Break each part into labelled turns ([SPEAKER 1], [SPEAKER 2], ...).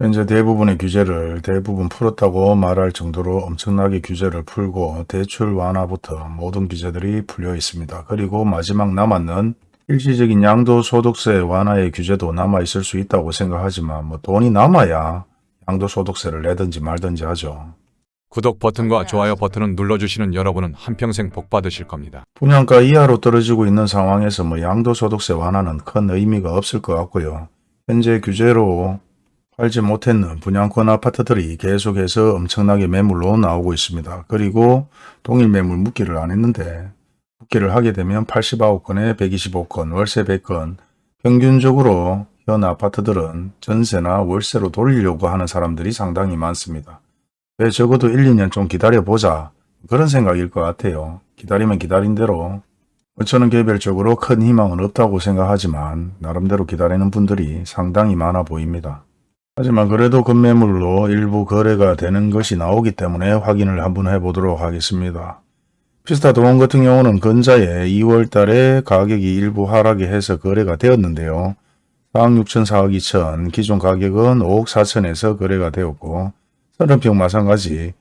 [SPEAKER 1] 현재 대부분의 규제를 대부분 풀었다고 말할 정도로 엄청나게 규제를 풀고 대출 완화부터 모든 규제들이 풀려 있습니다. 그리고 마지막 남았는 일시적인 양도소득세 완화의 규제도 남아있을 수 있다고 생각하지만 뭐 돈이 남아야 양도소득세를 내든지 말든지 하죠.
[SPEAKER 2] 구독 버튼과 좋아요 버튼을 눌러주시는 여러분은 한평생 복 받으실 겁니다.
[SPEAKER 1] 분양가 이하로 떨어지고 있는 상황에서 뭐 양도소득세 완화는 큰 의미가 없을 것 같고요. 현재 규제로 팔지 못했는 분양권 아파트들이 계속해서 엄청나게 매물로 나오고 있습니다. 그리고 동일 매물 묶기를 안 했는데 묶기를 하게 되면 89건에 125건, 월세 100건 평균적으로 현 아파트들은 전세나 월세로 돌리려고 하는 사람들이 상당히 많습니다. 왜 적어도 1, 2년 좀 기다려보자 그런 생각일 것 같아요. 기다리면 기다린 대로 저는 개별적으로 큰 희망은 없다고 생각하지만 나름대로 기다리는 분들이 상당히 많아 보입니다. 하지만 그래도 급매물로 일부 거래가 되는 것이 나오기 때문에 확인을 한번 해보도록 하겠습니다. 피스타 도원 같은 경우는 근자에 2월 달에 가격이 일부 하락이 해서 거래가 되었는데요. 4억 6천, 4억 2천, 기존 가격은 5억 4천에서 거래가 되었고 서른평 마찬가지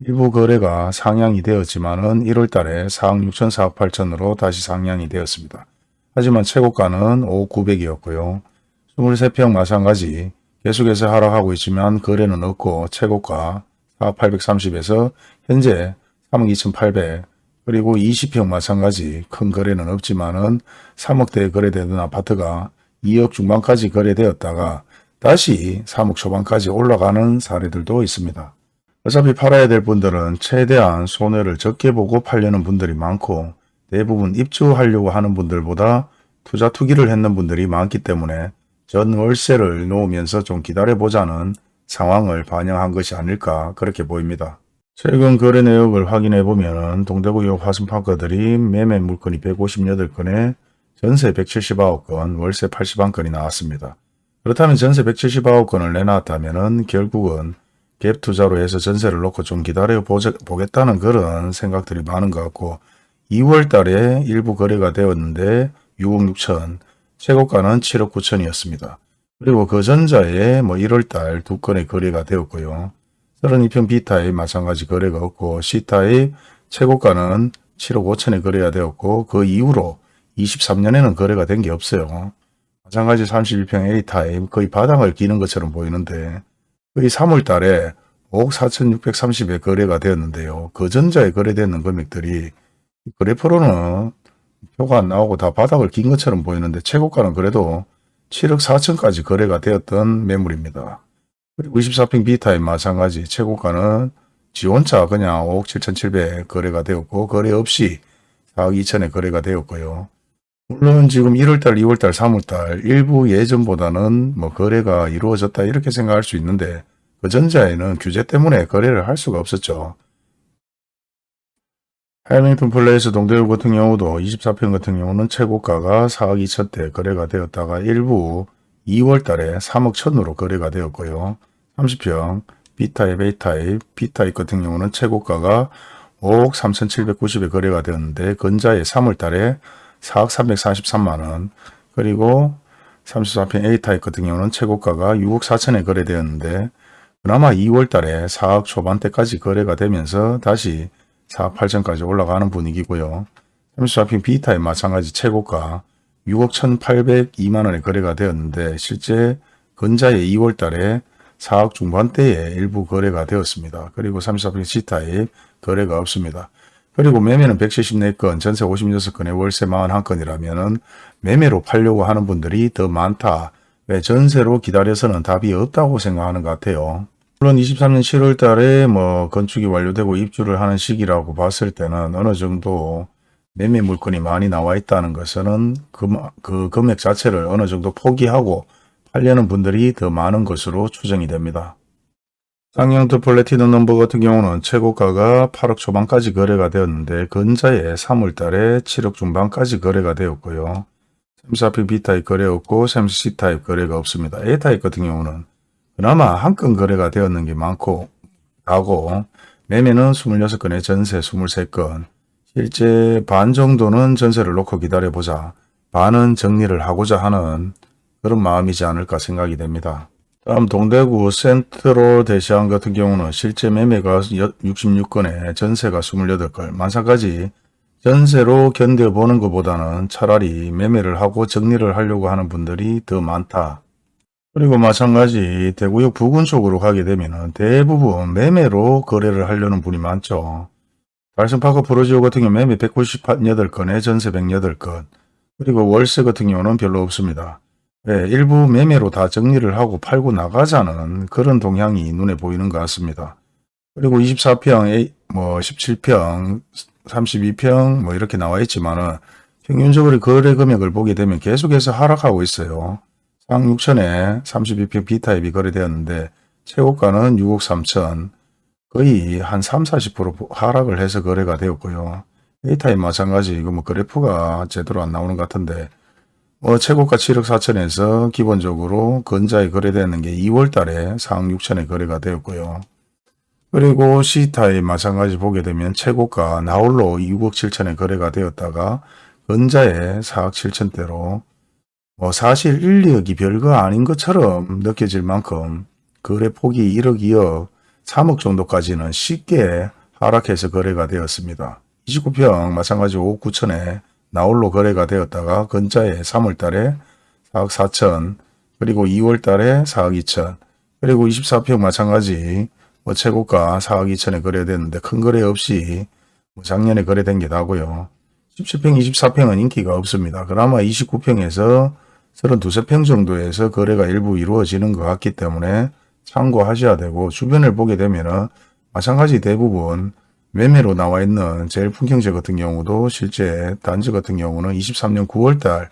[SPEAKER 1] 일부 거래가 상향이 되었지만 은 1월 달에 4억 6천, 4억 8천으로 다시 상향이 되었습니다. 하지만 최고가는 5억 9백이었고요. 23평 마찬가지 계속해서 하락하고 있지만 거래는 없고 최고가 4억 830에서 현재 3억 2,800 그리고 20평 마찬가지 큰 거래는 없지만은 3억대에 거래되던 아파트가 2억 중반까지 거래되었다가 다시 3억 초반까지 올라가는 사례들도 있습니다. 어차피 팔아야 될 분들은 최대한 손해를 적게 보고 팔려는 분들이 많고 대부분 입주하려고 하는 분들보다 투자 투기를 했는 분들이 많기 때문에 전 월세를 놓으면서 좀 기다려보자는 상황을 반영한 것이 아닐까 그렇게 보입니다. 최근 거래 내역을 확인해 보면 동대구역 화순파크들이 매매 물건이 158건에 전세 179건, 월세 81건이 나왔습니다. 그렇다면 전세 179건을 내놨다면 결국은 갭 투자로 해서 전세를 놓고 좀 기다려 보겠다는 그런 생각들이 많은 것 같고 2월 달에 일부 거래가 되었는데 6억 6천, 최고가는 7억 9천이었습니다. 그리고 그 전자에 뭐 1월 달 두 건의 거래가 되었고요. 32평 B타입 마찬가지 거래가 없고 C타입 최고가는 7억 5천에 거래가 되었고 그 이후로 23년에는 거래가 된 게 없어요. 마찬가지 31평 A타입 거의 바닥을 기는 것처럼 보이는데 거의 3월 달에 5억 4,630에 거래가 되었는데요. 그 전자에 거래되는 금액들이 그래프로는 표가 안 나오고 다 바닥을 긴 것처럼 보이는데 최고가는 그래도 7억 4천까지 거래가 되었던 매물입니다. 그리고 24평 B타입 마찬가지 최고가는 지원차 그냥 5억 7천7백 거래가 되었고 거래 없이 4억 2천에 거래가 되었고요. 물론 지금 1월달, 2월달, 3월달 일부 예전보다는 뭐 거래가 이루어졌다 이렇게 생각할 수 있는데 그 전자에는 규제 때문에 거래를 할 수가 없었죠. 해밍턴 플레이스 동대구 같은 경우도 24평 같은 경우는 최고가가 4억 2천대 거래가 되었다가 일부 2월 달에 3억 천으로 거래가 되었고요. 30평 B타입, A타입, B타입 같은 경우는 최고가가 5억 3,790에 거래가 되었는데 근자에 3월 달에 4억 343만원 그리고 34평 A타입 같은 경우는 최고가가 6억 4천에 거래되었는데 그나마 2월 달에 4억 초반대까지 거래가 되면서 다시 4억 8천까지 올라가는 분위기고요. 34평 B타입 마찬가지 최고가 6억 1,802만원에 거래가 되었는데 실제 근자에 2월 달에 4억 중반대에 일부 거래가 되었습니다. 그리고 34평 C타입 거래가 없습니다. 그리고 매매는 174건, 전세 56건에 월세 41건이라면 매매로 팔려고 하는 분들이 더 많다. 왜 전세로 기다려서는 답이 없다고 생각하는 것 같아요. 물론 23년 7월 달에 뭐 건축이 완료되고 입주를 하는 시기라고 봤을 때는 어느 정도 매매 물건이 많이 나와 있다는 것은 그, 그 금액 자체를 어느 정도 포기하고 팔려는 분들이 더 많은 것으로 추정이 됩니다. 쌍용트 플래티넘 넘버 같은 경우는 최고가가 8억 초반까지 거래가 되었는데 근자에 3월 달에 7억 중반까지 거래가 되었고요. 샘사피 B타입 거래 없고 샘스 C타입 거래가 없습니다. A타입 같은 경우는 그나마 한 건 거래가 되었는 게 많고 하고 매매는 26건에 전세 23건 실제 반 정도는 전세를 놓고 기다려보자 반은 정리를 하고자 하는 그런 마음이지 않을까 생각이 됩니다. 다음 동대구 센트로 대시안 같은 경우는 실제 매매가 66건에 전세가 28건, 마찬가지 전세로 견뎌보는 것보다는 차라리 매매를 하고 정리를 하려고 하는 분들이 더 많다. 그리고 마찬가지 대구역 부근 쪽으로 가게 되면 대부분 매매로 거래를 하려는 분이 많죠. 달성파크 프로지오 같은 경우 매매 198건에 전세 108건, 그리고 월세 같은 경우는 별로 없습니다. 네, 일부 매매로 다 정리를 하고 팔고 나가자는 그런 동향이 눈에 보이는 것 같습니다. 그리고 24평, 뭐 17평, 32평 뭐 이렇게 나와 있지만 은 평균적으로 거래 금액을 보게 되면 계속해서 하락하고 있어요. 상 6천에 32평 B타입이 거래되었는데 최고가는 6억 3천 거의 한 3, 40% 하락을 해서 거래가 되었고요. A타입 마찬가지 이거 뭐 그래프가 제대로 안 나오는 것 같은데 뭐 최고가 7억 4천에서 기본적으로 건자에 거래되는 게 2월 달에 4억 6천에 거래가 되었고요. 그리고 C타입 마찬가지 보게 되면 최고가 나홀로 6억 7천에 거래가 되었다가 건자에 4억 7천대로 뭐 사실 1, 2억이 별거 아닌 것처럼 느껴질 만큼 거래 폭이 1억, 2억, 3억 정도까지는 쉽게 하락해서 거래가 되었습니다. 29평 마찬가지 5억 9천에 나홀로 거래가 되었다가 건자에 3월 달에 4억 4천 그리고 2월 달에 4억 2천 그리고 24평 마찬가지 뭐 최고가 4억 2천에 거래됐는데 큰 거래 없이 뭐 작년에 거래된 게 나고요. 17평, 24평은 인기가 없습니다. 그나마 29평에서 32평 정도에서 거래가 일부 이루어지는 것 같기 때문에 참고하셔야 되고 주변을 보게 되면 마찬가지 대부분 매매로 나와 있는 제일 풍경제 같은 경우도 실제 단지 같은 경우는 23년 9월달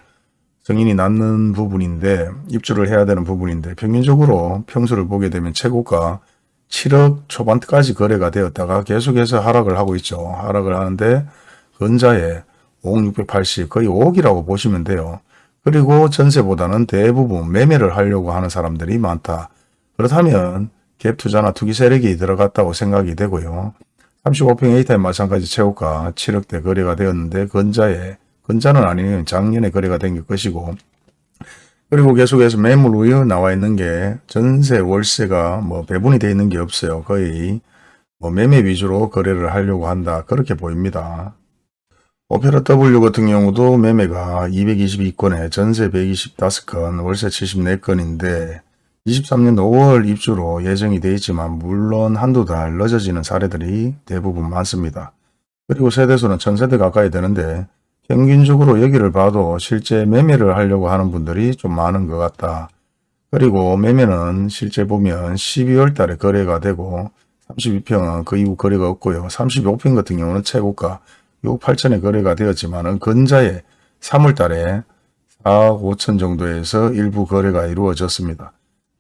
[SPEAKER 1] 승인이 났는 부분인데 입주를 해야 되는 부분인데 평균적으로 평수를 보게 되면 최고가 7억 초반까지 거래가 되었다가 계속해서 하락을 하고 있죠. 하락을 하는데 건자에 5억 680 거의 5억이라고 보시면 돼요. 그리고 전세보다는 대부분 매매를 하려고 하는 사람들이 많다. 그렇다면 갭 투자나 투기 세력이 들어갔다고 생각이 되고요. 35평 A타입 마찬가지 최고가 7억대 거래가 되었는데 건자에 건자는 아니에요. 작년에 거래가 된 것이고 그리고 계속해서 매물 우여 나와 있는 게 전세 월세가 뭐 배분이 되어 있는 게 없어요. 거의 뭐 매매 위주로 거래를 하려고 한다. 그렇게 보입니다. 오페라 W 같은 경우도 매매가 222건에 전세 125건, 월세 74건인데 23년 5월 입주로 예정이 되어 있지만 물론 한두 달 늦어지는 사례들이 대부분 많습니다. 그리고 세대수는 1000세대 가까이 되는데 평균적으로 여기를 봐도 실제 매매를 하려고 하는 분들이 좀 많은 것 같다. 그리고 매매는 실제 보면 12월 달에 거래가 되고 32평은 그 이후 거래가 없고요. 35평 같은 경우는 최고가 6억 8천에 거래가 되었지만 근자에 3월 달에 4억 5천 정도에서 일부 거래가 이루어졌습니다.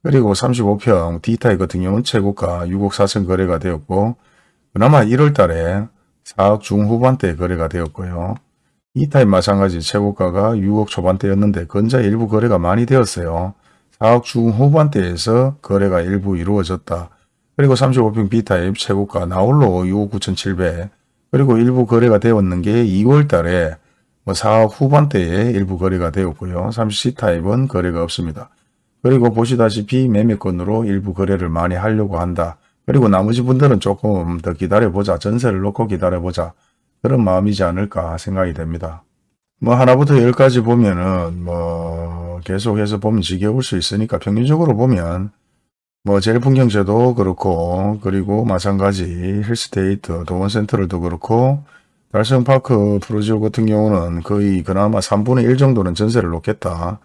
[SPEAKER 1] 그리고 35평 D타입 같은 경우는 최고가 6억 4천 거래가 되었고 그나마 1월 달에 4억 중후반대 거래가 되었고요. E타입 마찬가지 최고가가 6억 초반대였는데 건자 일부 거래가 많이 되었어요. 4억 중후반대에서 거래가 일부 이루어졌다. 그리고 35평 B타입 최고가 나홀로 6억 9천7백 그리고 일부 거래가 되었는 게 2월 달에 뭐 4억 후반대에 일부 거래가 되었고요. 30C타입은 거래가 없습니다. 그리고 보시다시피 매매권으로 일부 거래를 많이 하려고 한다. 그리고 나머지 분들은 조금 더 기다려보자. 전세를 놓고 기다려보자. 그런 마음이지 않을까 생각이 됩니다. 뭐 하나부터 열까지 보면은 뭐 계속해서 보면 지겨울 수 있으니까 평균적으로 보면 뭐 제일풍경제도 그렇고 그리고 마찬가지 힐스테이트 도원센터를도 그렇고 달성파크 프로지오 같은 경우는 거의 그나마 3분의 1 정도는 전세를 놓겠다.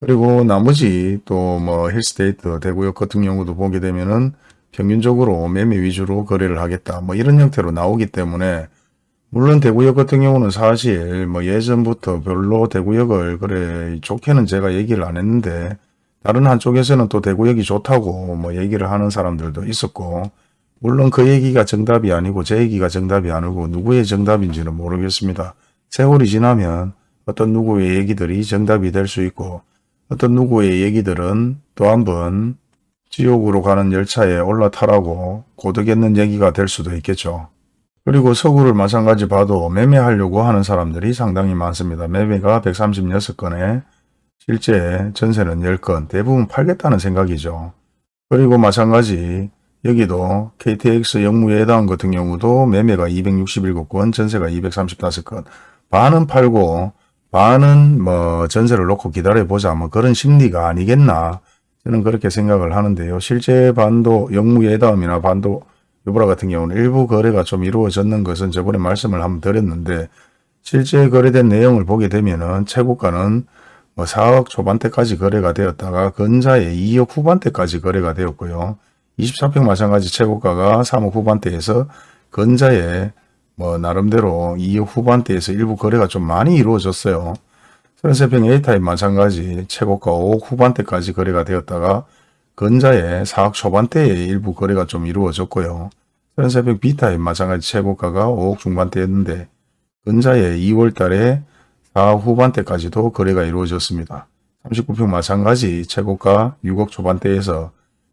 [SPEAKER 1] 그리고 나머지 또 뭐 힐스테이트 대구역 같은 경우도 보게 되면은 평균적으로 매매 위주로 거래를 하겠다. 뭐 이런 형태로 나오기 때문에 물론 대구역 같은 경우는 사실 뭐 예전부터 별로 대구역을 그래 좋게는 제가 얘기를 안 했는데 다른 한쪽에서는 또 대구역이 좋다고 뭐 얘기를 하는 사람들도 있었고 물론 그 얘기가 정답이 아니고 제 얘기가 정답이 아니고 누구의 정답인지는 모르겠습니다. 세월이 지나면 어떤 누구의 얘기들이 정답이 될 수 있고 어떤 누구의 얘기들은 또 한 번 지옥으로 가는 열차에 올라타라고 고득했는 얘기가 될 수도 있겠죠. 그리고 서구를 마찬가지 봐도 매매하려고 하는 사람들이 상당히 많습니다. 매매가 136건에 실제 전세는 10건, 대부분 팔겠다는 생각이죠. 그리고 마찬가지 여기도 KTX 영무예당 같은 경우도 매매가 267건, 전세가 235건, 반은 팔고 반은 뭐 전세를 놓고 기다려보자 뭐 그런 심리가 아니겠나 저는 그렇게 생각을 하는데요. 실제 반도 영무예담이나 반도 유보라 같은 경우는 일부 거래가 좀 이루어졌는 것은 저번에 말씀을 한번 드렸는데 실제 거래된 내용을 보게 되면 은 최고가는 뭐 4억 초반대까지 거래가 되었다가 근자에 2억 후반대까지 거래가 되었고요. 24평 마찬가지 최고가가 3억 후반대에서 근자에 뭐 나름대로 2억 후반대에서 일부 거래가 좀 많이 이루어졌어요. 33평 A타입 마찬가지 최고가 5억 후반대까지 거래가 되었다가 근자에 4억 초반대에 일부 거래가 좀 이루어졌고요. 33평 B타입 마찬가지 최고가가 5억 중반대였는데 근자에 2월 달에 4억 후반대까지도 거래가 이루어졌습니다. 39평 마찬가지 최고가 6억 초반대에서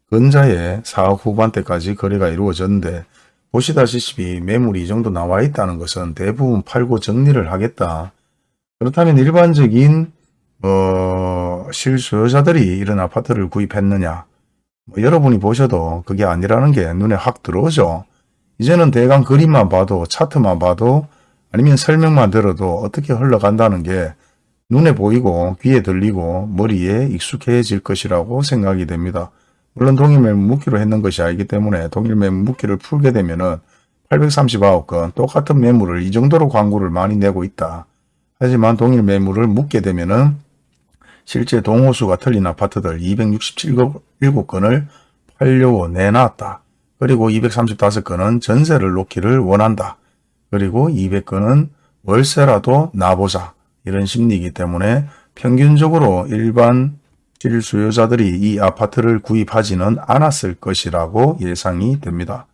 [SPEAKER 1] 근자에 4억 후반대까지 거래가 이루어졌는데 보시다시피 매물이 이 정도 나와 있다는 것은 대부분 팔고 정리를 하겠다. 그렇다면 일반적인 어, 실수요자들이 이런 아파트를 구입했느냐 뭐 여러분이 보셔도 그게 아니라는 게 눈에 확 들어오죠. 이제는 대강 그림만 봐도 차트만 봐도 아니면 설명만 들어도 어떻게 흘러간다는 게 눈에 보이고 귀에 들리고 머리에 익숙해질 것이라고 생각이 됩니다. 물론 동일매물 묶기로 했는 것이 아니기 때문에 동일매물 묶기를 풀게 되면 은 839건 똑같은 매물을 이 정도로 광고를 많이 내고 있다. 하지만 동일 매물을 묶게 되면 은 실제 동호수가 틀린 아파트들 267건을 팔려고 내놨다. 그리고 235건은 전세를 놓기를 원한다. 그리고 200건은 월세라도 나보자. 이런 심리이기 때문에 평균적으로 일반 실수요자들이 이 아파트를 구입하지는 않았을 것이라고 예상이 됩니다.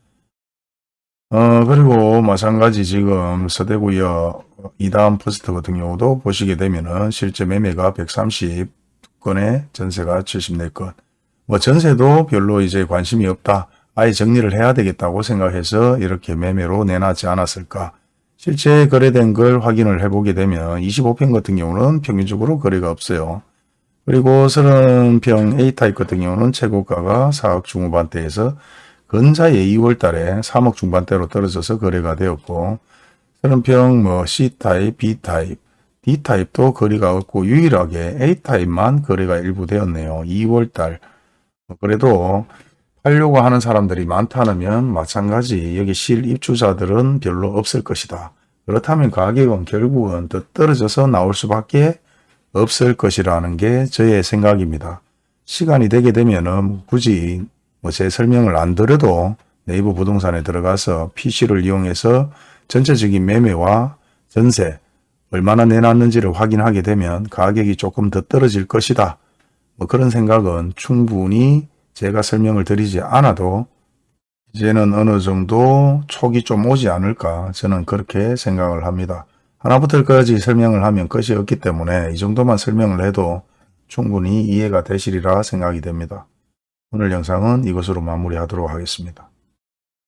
[SPEAKER 1] 어, 그리고 마찬가지 지금 서대구역 이다음 포스트 같은 경우도 보시게 되면은 실제 매매가 130건에 전세가 74건. 뭐 전세도 별로 이제 관심이 없다. 아예 정리를 해야 되겠다고 생각해서 이렇게 매매로 내놨지 않았을까. 실제 거래된 걸 확인을 해보게 되면 25평 같은 경우는 평균적으로 거래가 없어요. 그리고 30평 A타입 같은 경우는 최고가가 4억 중후반대에서 근자에 2월 달에 3억 중반대로 떨어져서 거래가 되었고 30평 뭐 C타입, B타입, D타입도 거래가 없고 유일하게 A타입만 거래가 일부 되었네요. 2월 달. 뭐 그래도 팔려고 하는 사람들이 많다면 마찬가지 여기 실입주자들은 별로 없을 것이다. 그렇다면 가격은 결국은 더 떨어져서 나올 수밖에 없을 것이라는 게 저의 생각입니다. 시간이 되게 되면 은 굳이 뭐 제 설명을 안 드려도 네이버 부동산에 들어가서 PC를 이용해서 전체적인 매매와 전세 얼마나 내놨는지를 확인하게 되면 가격이 조금 더 떨어질 것이다. 뭐 그런 생각은 충분히 제가 설명을 드리지 않아도 이제는 어느 정도 촉이 좀 오지 않을까 저는 그렇게 생각을 합니다. 하나부터 열까지 설명을 하면 끝이 없기 때문에 이 정도만 설명을 해도 충분히 이해가 되시리라 생각이 됩니다. 오늘 영상은 이것으로 마무리하도록 하겠습니다.